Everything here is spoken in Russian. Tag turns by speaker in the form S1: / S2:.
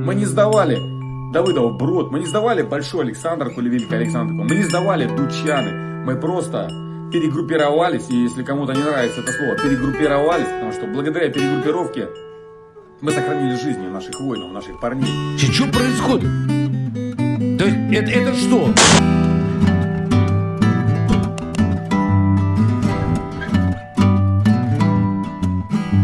S1: Мы не сдавали Давыдов Брод, мы не сдавали Большой Александр или Великий Александровку, мы не сдавали Дучаны, мы просто перегруппировались, и если кому-то не нравится это слово, перегруппировались, потому что благодаря перегруппировке мы сохранили жизни наших воинов, наших парней.
S2: Что происходит? То есть это, это что?